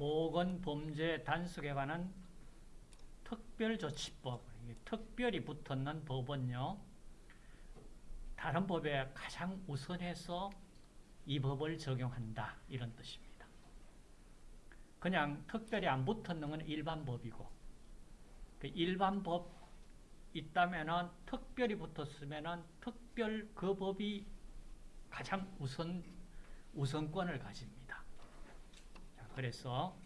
보건 범죄 단속에 관한 특별조치법, 특별히 붙었는 법은요, 다른 법에 가장 우선해서 이 법을 적용한다. 이런 뜻입니다. 그냥 특별히 안 붙었는 건 일반 법이고, 그 일반 법 있다면은 특별히 붙었으면은 특별 그 법이 가장 우선 우선권을 가집니다. 자, 그래서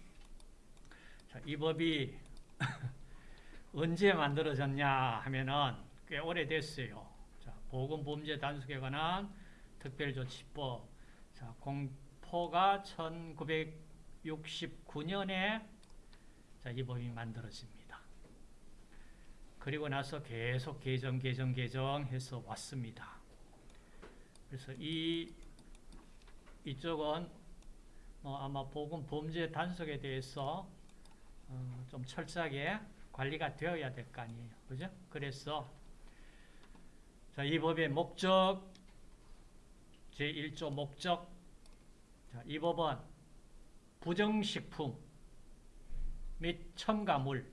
자, 이 법이 언제 만들어졌냐 하면은 꽤 오래됐어요. 자, 보건범죄 단속에 관한 특별조치법. 자, 공포가 1969년에 자, 이 법이 만들어집니다. 그리고 나서 계속 개정, 개정, 개정해서 왔습니다. 그래서 이 이쪽은 뭐 아마 보건 범죄 단속에 대해서 어, 좀 철저하게 관리가 되어야 될 거 아니에요. 그죠? 그래서 자, 이 법의 목적 제1조 목적 자, 이 법은 부정식품 및 첨가물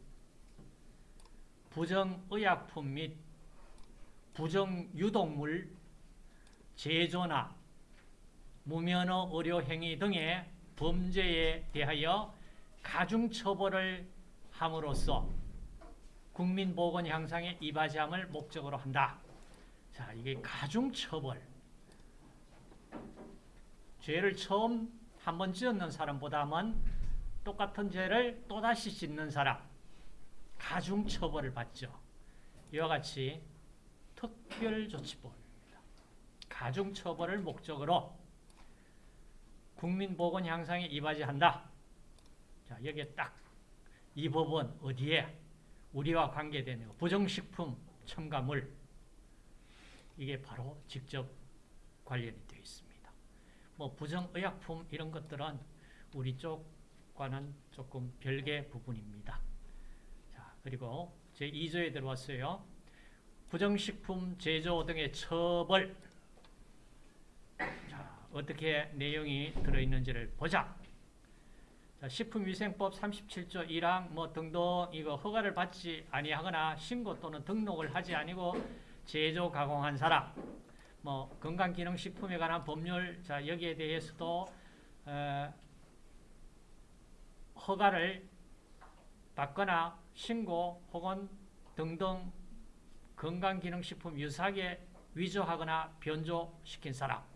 부정의약품 및 부정유독물 제조나 무면허 의료 행위 등의 범죄에 대하여 가중처벌을 함으로써 국민보건 향상에 이바지함을 목적으로 한다. 자, 이게 가중처벌. 죄를 처음 한 번 지었는 사람보다는 똑같은 죄를 또다시 짓는 사람. 가중처벌을 받죠. 이와 같이 특별조치법입니다. 가중처벌을 목적으로 국민 보건 향상에 이바지한다. 자, 여기에 딱 이 법은 어디에 우리와 관계되는 부정식품 첨가물 이게 바로 직접 관련이 되어 있습니다. 뭐 부정의약품 이런 것들은 우리 쪽과는 조금 별개 부분입니다. 자, 그리고 제 2조에 들어왔어요. 부정식품 제조 등의 처벌 자, 어떻게 내용이 들어있는지를 보자. 자, 식품위생법 37조 1항 뭐 등등 이거 허가를 받지 아니하거나 신고 또는 등록을 하지 아니고 제조 가공한 사람 뭐 건강기능식품에 관한 법률 자 여기에 대해서도 어, 허가를 받거나 신고 혹은 등등 건강기능식품 유사하게 위조하거나 변조시킨 사람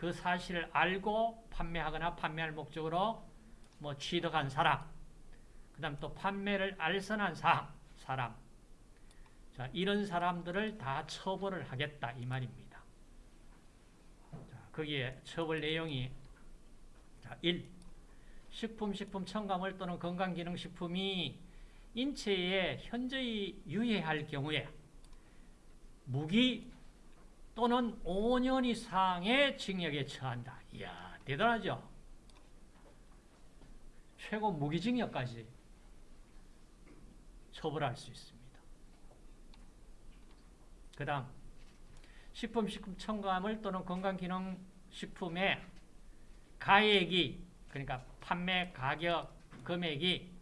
그 사실을 알고 판매하거나 판매할 목적으로 뭐 취득한 사람 그 다음 또 판매를 알선한 사람, 자, 이런 사람들을 다 처벌을 하겠다 이 말입니다. 자, 거기에 처벌 내용이 자, 1. 식품, 식품 첨가물 또는 건강기능식품이 인체에 현저히 유해할 경우에 무기 또는 5년 이상의 징역에 처한다. 이야, 대단하죠? 최고 무기징역까지 처벌할 수 있습니다. 그 다음 식품, 식품 첨가물 또는 건강기능식품의 가액이 그러니까 판매 가격 금액이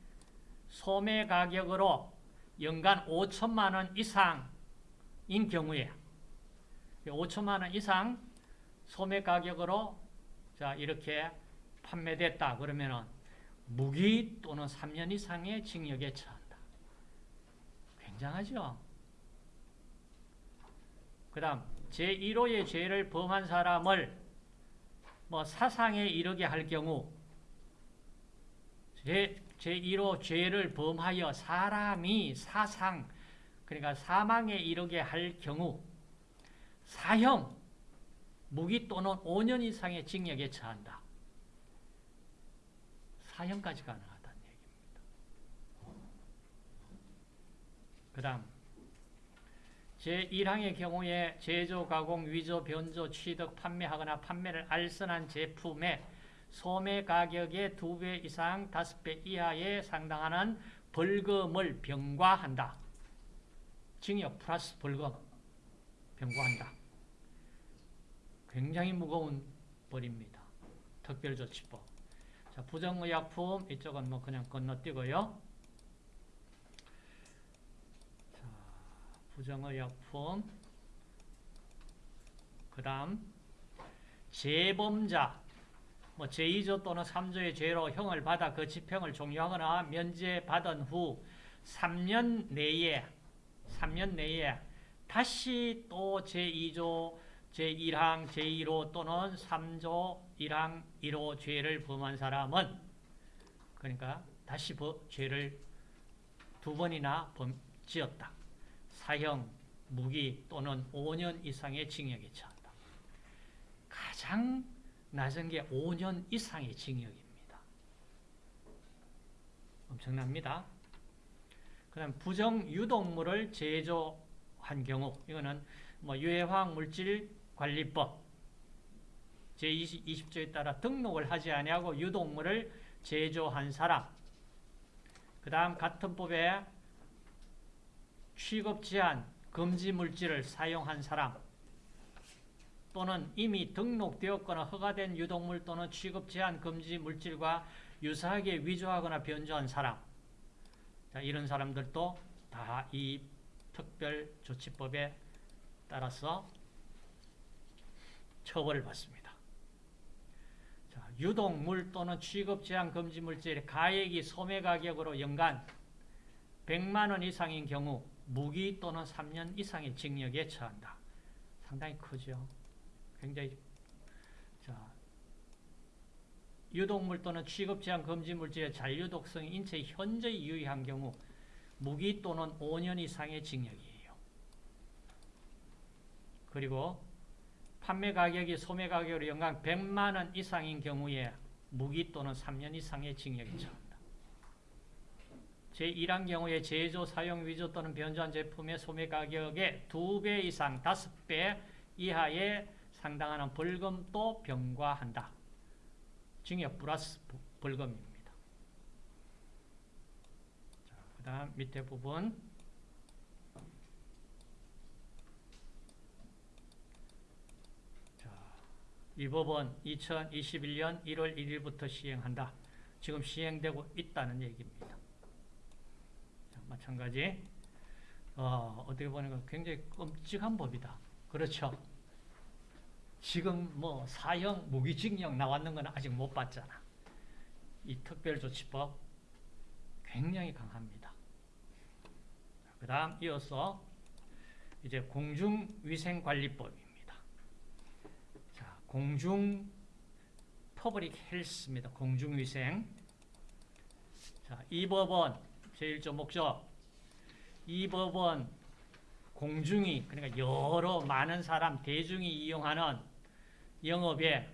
소매 가격으로 연간 5천만 원 이상인 경우에 5천만 원 이상 소매 가격으로 자 이렇게 판매됐다 그러면은 무기 또는 3년 이상의 징역에 처한다. 굉장하죠? 그 다음 제1호의 죄를 범한 사람을 뭐 사상에 이르게 할 경우 제, 제1호 죄를 범하여 사람이 사상 그러니까 사망에 이르게 할 경우 사형 무기 또는 5년 이상의 징역에 처한다. 사형까지 가능하다는 얘기입니다. 그 다음 제1항의 경우에 제조, 가공, 위조, 변조, 취득, 판매하거나 판매를 알선한 제품의 소매 가격의 2배 이상 5배 이하에 상당하는 벌금을 병과한다. 징역 플러스 벌금 병과한다. 굉장히 무거운 벌입니다. 특별조치법. 자, 부정의약품 이쪽은 뭐 그냥 건너뛰고요. 자, 부정의약품 그 다음 재범자 뭐 제2조 또는 3조의 죄로 형을 받아 그 집행을 종료하거나 면제받은 후 3년 내에 3년 내에 다시 또 제2조 제1항 제1호 또는 3조 1항 1호 죄를 범한 사람은 그러니까 다시 버, 죄를 두 번이나 범, 지었다. 사형, 무기 또는 5년 이상의 징역에 처한다. 가장 낮은 게 5년 이상의 징역입니다. 엄청납니다. 그 다음 부정 유독물을 제조한 경우 이거는 뭐 유해화학 물질 관리법 제20조에 따라 등록을 하지 아니하고 유독물을 제조한 사람. 그 다음 같은 법에 취급 제한 금지 물질을 사용한 사람 또는 이미 등록되었거나 허가된 유독물 또는 취급 제한 금지 물질과 유사하게 위조하거나 변조한 사람. 자, 이런 사람들도 다 이 특별조치법에 따라서 처벌을 받습니다. 자, 유독물 또는 취급 제한 금지 물질의 가액이 소매 가격으로 연간 100만 원 이상인 경우 무기 또는 3년 이상의 징역에 처한다. 상당히 크죠. 굉장히 자 유독물 또는 취급 제한 금지 물질의 잔류독성이 인체에 현저히 유의한 경우 무기 또는 5년 이상의 징역이에요. 그리고 판매 가격이 소매 가격으로 연간 100만 원 이상인 경우에 무기 또는 3년 이상의 징역에 처한다. 제1항 경우에 제조, 사용, 위조 또는 변조한 제품의 소매 가격의 2배 이상, 5배 이하의 상당하는 벌금도 병과한다. 징역 플러스 벌금입니다. 그 다음 밑에 부분 자, 이 법은 2021년 1월 1일부터 시행한다. 지금 시행되고 있다는 얘기입니다. 자, 마찬가지 어, 어떻게 보니까 굉장히 끔찍한 법이다. 그렇죠? 지금 뭐 사형 무기징역 나왔는 건 아직 못 봤잖아. 이 특별조치법 굉장히 강합니다. 그 다음 이어서 이제 공중위생관리법입니다. 자, 공중 public health입니다. 공중위생. 자, 이 법은 제1조 목적. 이 법은 공중이 그러니까 여러 많은 사람 대중이 이용하는 영업에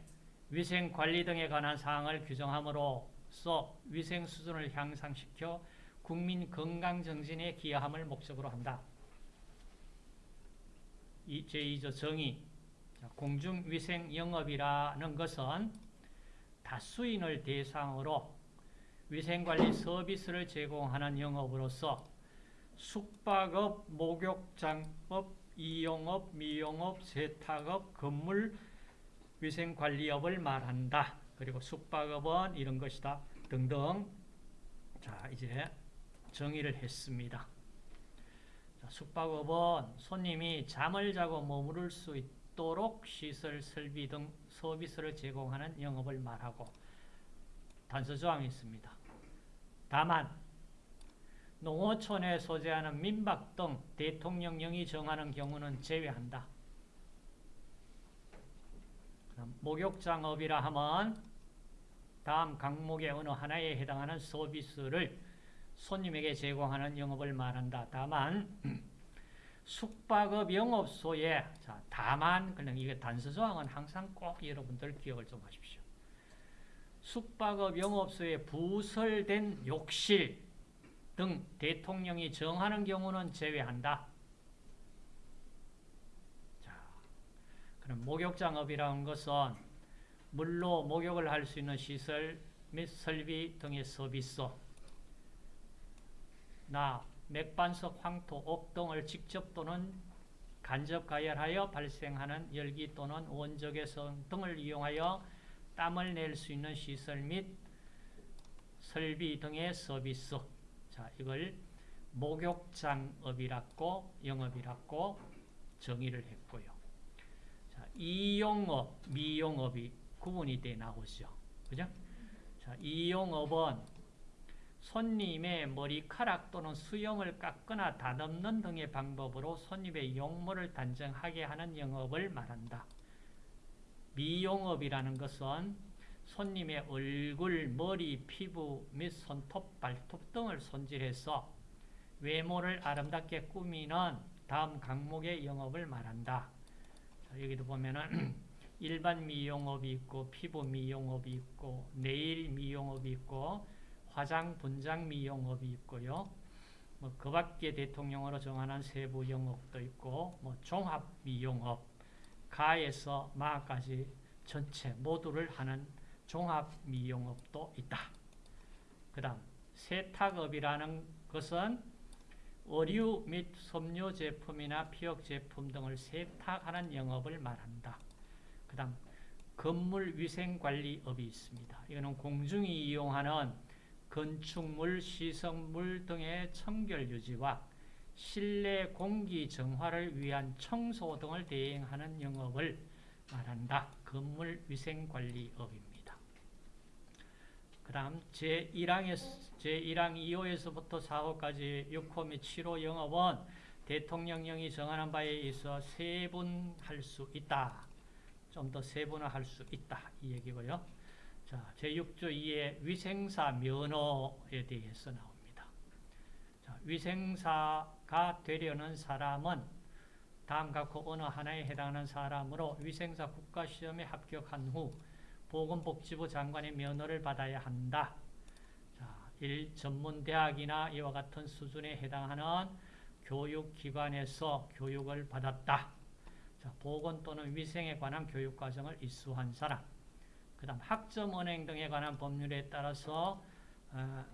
위생 관리 등에 관한 사항을 규정함으로써 위생 수준을 향상시켜 국민 건강 정신에 기여함을 목적으로 한다. 제2조 정의 공중위생 영업이라는 것은 다수인을 대상으로 위생관리 서비스를 제공하는 영업으로서 숙박업, 목욕장업, 이용업, 미용업, 세탁업, 건물 위생관리업을 말한다. 그리고 숙박업은 이런 것이다. 등등. 자, 이제 정의를 했습니다. 자, 숙박업은 손님이 잠을 자고 머무를 수 있 도록 시설, 설비 등 서비스를 제공하는 영업을 말하고 단서조항이 있습니다. 다만 농어촌에 소재하는 민박 등 대통령령이 정하는 경우는 제외한다. 목욕장업이라 하면 다음 강목의 어느 하나에 해당하는 서비스를 손님에게 제공하는 영업을 말한다. 다만 숙박업 영업소에 자, 다만 그냥 이게 단서 조항은 항상 꼭 여러분들 기억을 좀 하십시오. 숙박업 영업소에 부설된 욕실 등 대통령이 정하는 경우는 제외한다. 그럼 목욕장업이라는 것은 물로 목욕을 할 수 있는 시설 및 설비 등의 서비스 나 맥반석, 황토, 옥 등을 직접 또는 간접 가열하여 발생하는 열기 또는 원적외선 등을 이용하여 땀을 낼 수 있는 시설 및 설비 등의 서비스. 자, 이걸 목욕장업이라고 영업이라고 정의를 했고요. 자, 이용업, 미용업이 구분이 돼 나오죠. 그죠? 자, 이용업은 손님의 머리카락 또는 수염을 깎거나 다듬는 등의 방법으로 손님의 용모를 단정하게 하는 영업을 말한다. 미용업이라는 것은 손님의 얼굴, 머리, 피부 및 손톱, 발톱 등을 손질해서 외모를 아름답게 꾸미는 다음 강목의 영업을 말한다. 자, 여기도 보면은 일반 미용업이 있고 피부 미용업이 있고 네일 미용업이 있고 화장 분장 미용업이 있고요. 뭐 그 밖에 대통령으로 정하는 세부 영업도 있고 뭐 종합 미용업 가에서 마까지 전체 모두를 하는 종합 미용업도 있다. 그 다음 세탁업이라는 것은 의류 및 섬유 제품이나 피혁 제품 등을 세탁하는 영업을 말한다. 그 다음 건물 위생관리업이 있습니다. 이거는 공중이 이용하는 건축물, 시설물 등의 청결 유지와 실내 공기 정화를 위한 청소 등을 대행하는 영업을 말한다. 건물 위생관리업입니다. 그 다음 제1항에, 제1항 2호에서부터 4호까지 6호 및 7호 영업은 대통령령이 정하는 바에 있어 세분할 수 있다. 좀 더 세분화할 수 있다. 이 얘기고요. 자, 제6조 2의 위생사 면허에 대해서 나옵니다. 자, 위생사가 되려는 사람은 다음 각호 어느 하나에 해당하는 사람으로 위생사 국가시험에 합격한 후 보건복지부 장관의 면허를 받아야 한다. 자, 1. 전문대학이나 이와 같은 수준에 해당하는 교육기관에서 교육을 받았다. 자, 보건 또는 위생에 관한 교육과정을 이수한 사람. 그 다음 학점은행 등에 관한 법률에 따라서 어,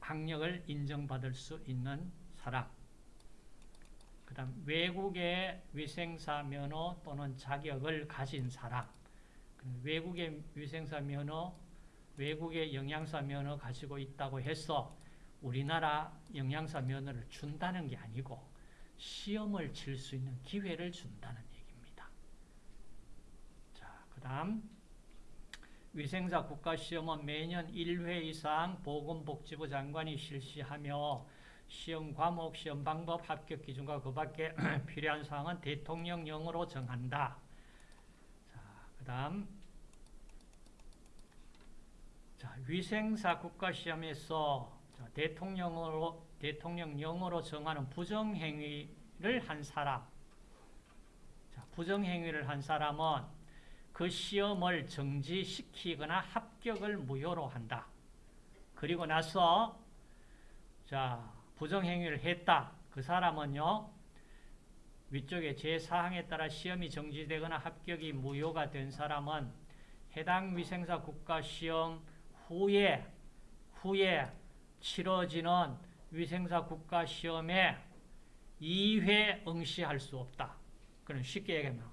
학력을 인정받을 수 있는 사람. 그 다음 외국의 위생사 면허 또는 자격을 가진 사람. 외국의 위생사 면허, 외국의 영양사 면허 가지고 있다고 해서 우리나라 영양사 면허를 준다는 게 아니고 시험을 칠 수 있는 기회를 준다는 얘기입니다. 자, 그 다음 위생사 국가시험은 매년 1회 이상 보건복지부 장관이 실시하며 시험 과목, 시험 방법, 합격 기준과 그 밖에 필요한 사항은 대통령령으로 정한다. 자, 그 다음 자, 위생사 국가시험에서 자, 대통령으로, 대통령령으로 정하는 부정행위를 한 사람 자, 부정행위를 한 사람은 그 시험을 정지시키거나 합격을 무효로 한다. 그리고 나서 자 부정행위를 했다. 그 사람은요. 위쪽에 제4항에 따라 시험이 정지되거나 합격이 무효가 된 사람은 해당 위생사 국가시험 후에 후에 치러지는 위생사 국가시험에 2회 응시할 수 없다. 그럼 쉽게 얘기하면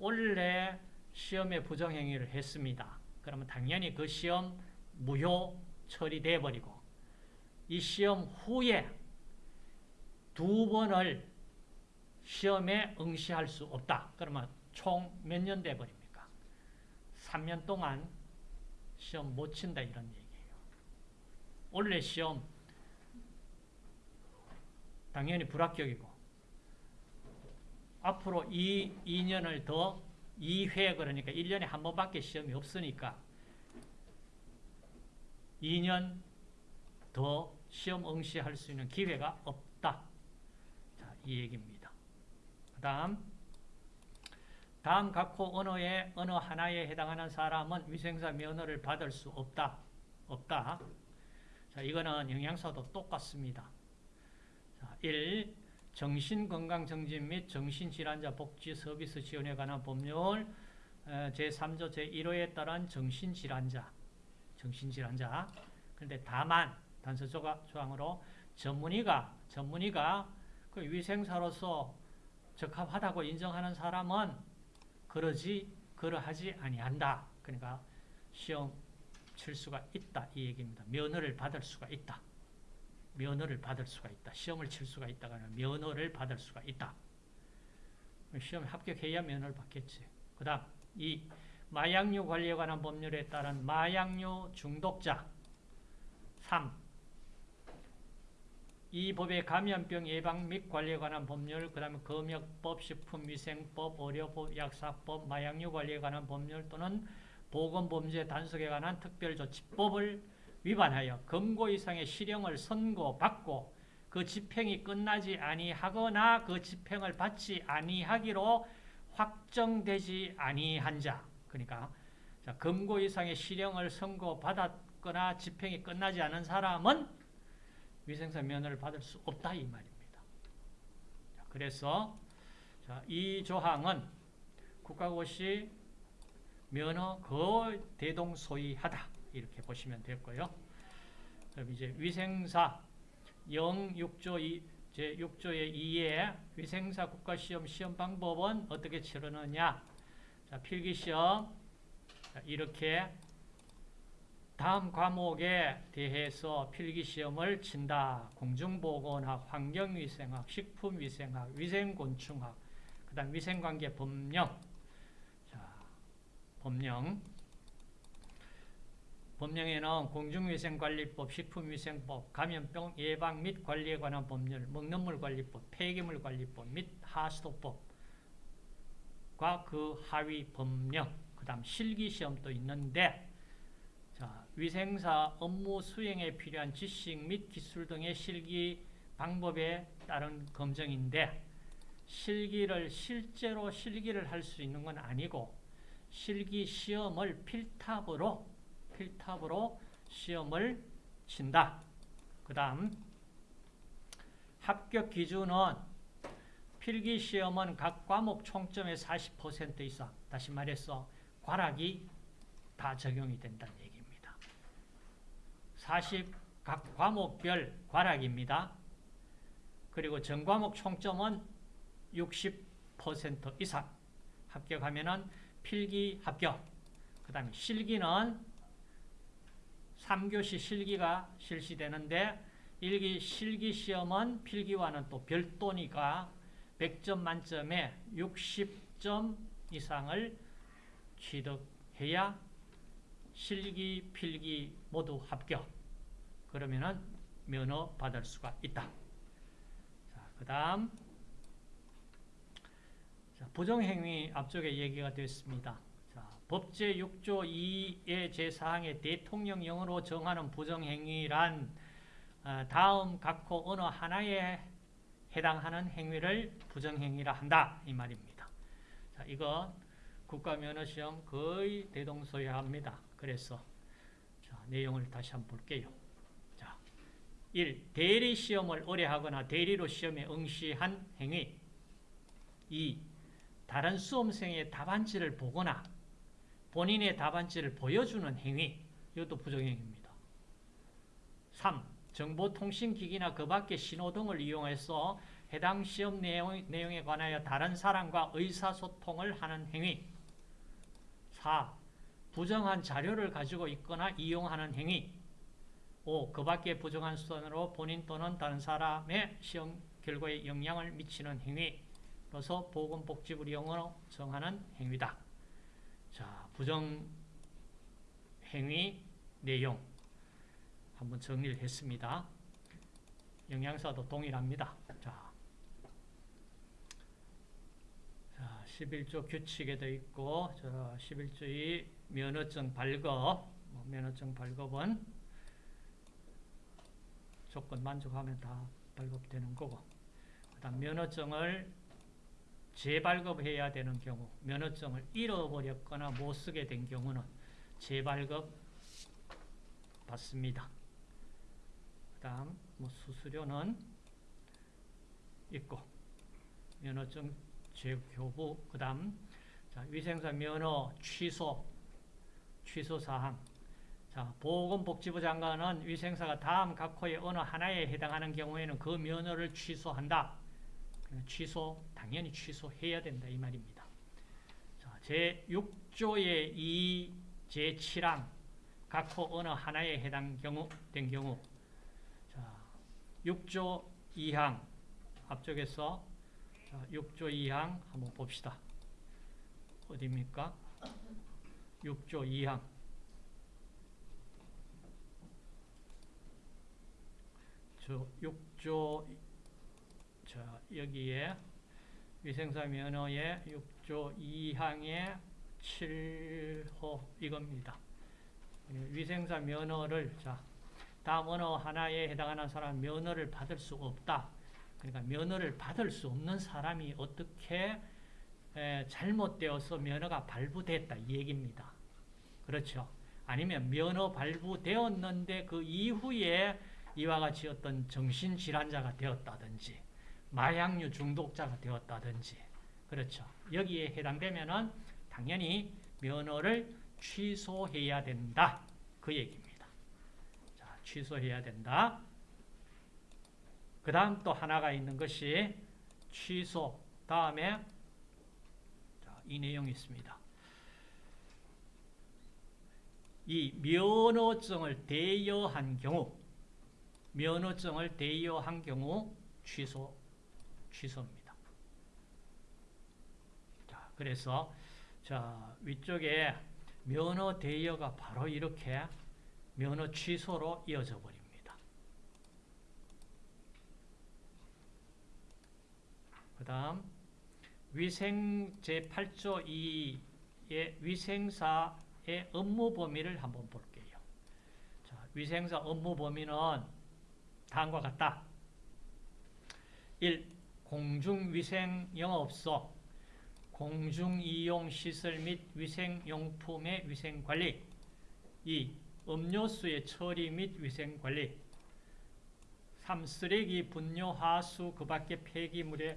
원래 시험에 부정행위를 했습니다. 그러면 당연히 그 시험 무효 처리돼 버리고 이 시험 후에 두 번을 시험에 응시할 수 없다. 그러면 총 몇 년 돼 버립니까? 3년 동안 시험 못 친다 이런 얘기예요. 원래 시험 당연히 불합격이고 앞으로 이 2년을 더 2회 그러니까 1년에 한 번밖에 시험이 없으니까 2년 더 시험 응시할 수 있는 기회가 없다. 자, 이 얘기입니다. 그 다음 다음 각호 언어의 어느 하나에 해당하는 사람은 위생사 면허를 받을 수 없다. 없다. 자, 이거는 영양사도 똑같습니다. 자, 1. 정신건강정진 및 정신질환자 복지 서비스 지원에 관한 법률 제3조 제1호에 따른 정신질환자 정신질환자 그런데 다만 단서 조항으로 전문의가 전문의가 그 위생사로서 적합하다고 인정하는 사람은 그러지 그러하지 아니한다. 그러니까 시험 칠 수가 있다 이 얘기입니다. 면허를 받을 수가 있다. 면허를 받을 수가 있다. 시험을 칠 수가 있다가 아니라 면허를 받을 수가 있다. 시험 합격해야 면허를 받겠지. 그 다음 이 마약류 관리에 관한 법률에 따른 마약류 중독자 3. 이 법의 감염병 예방 및 관리에 관한 법률, 그 다음에 검역법, 식품위생법, 의료법, 약사법, 마약류 관리에 관한 법률 또는 보건범죄 단속에 관한 특별조치법을 위반하여 금고 이상의 실형을 선고받고 그 집행이 끝나지 아니하거나 그 집행을 받지 아니하기로 확정되지 아니한 자 그러니까 자, 금고 이상의 실형을 선고받았거나 집행이 끝나지 않은 사람은 위생사 면허를 받을 수 없다 이 말입니다. 자, 그래서 자, 이 조항은 국가고시 면허 거의 대동소이하다 이렇게 보시면 되고요. 그럼 이제 위생사 0 6조 2, 제 6조의 2에 위생사 국가시험 시험 방법은 어떻게 치르느냐 자, 필기시험 자, 이렇게 다음 과목에 대해서 필기시험을 친다. 공중보건학, 환경위생학, 식품위생학, 위생곤충학, 그 다음 위생관계 법령. 자, 법령. 법령에는 공중위생관리법, 식품위생법, 감염병 예방 및 관리에 관한 법률, 먹는물관리법, 폐기물관리법 및 하수도법과 그 하위 법령, 그 다음 실기시험도 있는데 자, 위생사 업무 수행에 필요한 지식 및 기술 등의 실기 방법에 따른 검증인데 실기를 실제로 실기를 할 수 있는 건 아니고 실기 시험을 필탑으로 필탑으로 시험을 친다. 그 다음 합격 기준은 필기 시험은 각 과목 총점의 40% 이상 다시 말해서 과락이 다 적용이 된다는 얘기입니다. 40 각 과목별 과락입니다. 그리고 전과목 총점은 60% 이상 합격하면 은 필기 합격. 그 다음에 실기는 3교시 실기가 실시되는데 일기 실기 시험은 필기와는 또 별도니까 100점 만점에 60점 이상을 취득해야 실기, 필기 모두 합격. 그러면은 면허 받을 수가 있다. 자, 그 다음. 부정행위 앞쪽에 얘기가 됐습니다. 자, 법제 6조 2의 제4항의 대통령령으로 정하는 부정행위란 어, 다음 각호 어느 하나에 해당하는 행위를 부정행위라 한다. 이 말입니다. 자, 이거 국가면허시험 거의 대동소이합니다. 그래서 자, 내용을 다시 한번 볼게요. 자, 1. 대리 시험을 의뢰하거나 대리로 시험에 응시한 행위 2. 다른 수험생의 답안지를 보거나 본인의 답안지를 보여주는 행위 이것도 부정행위입니다. 3. 정보통신기기나 그 밖의 신호등을 이용해서 해당 시험 내용, 내용에 관하여 다른 사람과 의사소통을 하는 행위 4. 부정한 자료를 가지고 있거나 이용하는 행위 5. 그 밖의 부정한 수단으로 본인 또는 다른 사람의 시험 결과에 영향을 미치는 행위로서 보건복지부 용어로 정하는 행위다. 자, 부정 행위 내용 한번 정리를 했습니다. 영양사도 동일합니다. 자, 자 11조 규칙에 도 있고, 저 11조의 면허증 발급, 뭐 면허증 발급은 조건 만족하면 다 발급되는 거고, 그 다음 면허증을 재발급해야 되는 경우, 면허증을 잃어버렸거나 못 쓰게 된 경우는 재발급 받습니다. 그 다음 뭐 수수료는 있고 면허증 재교부 그 다음 위생사 면허 취소 취소 사항 자, 보건복지부 장관은 위생사가 다음 각 호의 어느 하나에 해당하는 경우에는 그 면허를 취소한다. 취소 당연히 취소해야 된다 이 말입니다. 자, 제 6조의 2 제 7항 각호 어느 하나에 해당 경우 된 경우 자 6조 2항 앞쪽에서 자, 6조 2항 한번 봅시다. 어디입니까? 6조 2항 저 6조 자 여기에 위생사 면허의 6조 2항의 7호 이겁니다. 위생사 면허를 자 다음 언어 하나에 해당하는 사람 면허를 받을 수 없다. 그러니까 면허를 받을 수 없는 사람이 어떻게 에, 잘못되어서 면허가 발부됐다 이 얘기입니다. 그렇죠. 아니면 면허 발부되었는데 그 이후에 이와 같이 어떤 정신질환자가 되었다든지 마약류 중독자가 되었다든지 그렇죠. 여기에 해당되면은 당연히 면허를 취소해야 된다. 그 얘기입니다. 자, 취소해야 된다. 그 다음 또 하나가 있는 것이 취소 다음에 자, 이 내용이 있습니다. 이 면허증을 대여한 경우 면허증을 대여한 경우 취소 취소입니다. 자, 그래서 자, 위쪽에 면허 대여가 바로 이렇게 면허 취소로 이어져 버립니다. 그 다음 위생 제8조 2의 위생사의 업무 범위를 한번 볼게요. 자, 위생사 업무 범위는 다음과 같다. 1. 공중위생 영업소 공중이용시설 및 위생용품의 위생관리 2. 음료수의 처리 및 위생관리 3. 쓰레기, 분뇨, 하수, 그 밖의 폐기물의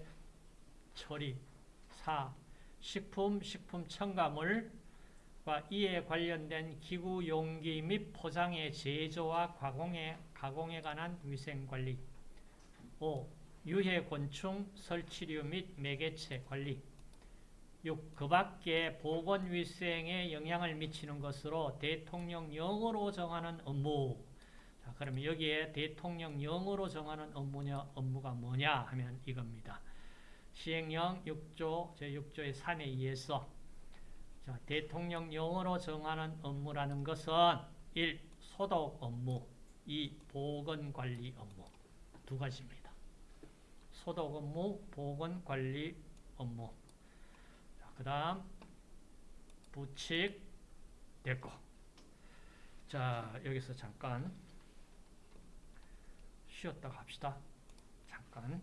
처리 4. 식품, 식품 첨가물과 이에 관련된 기구, 용기 및 포장의 제조와 가공에, 가공에 관한 위생관리 5. 유해 곤충, 설치류 및 매개체 관리 6. 그 밖에 보건위생에 영향을 미치는 것으로 대통령령으로 정하는 업무 자, 그러면 여기에 대통령령으로 정하는 업무냐, 업무가 뭐냐 하면 이겁니다. 시행령 6조 제6조의 3에 의해서 자, 대통령령으로 정하는 업무라는 것은 1. 소독 업무 2. 보건관리 업무 두 가지입니다. 소독 업무, 보건 관리 업무. 그 다음 부칙 됐고 자 여기서 잠깐 쉬었다 갑시다. 잠깐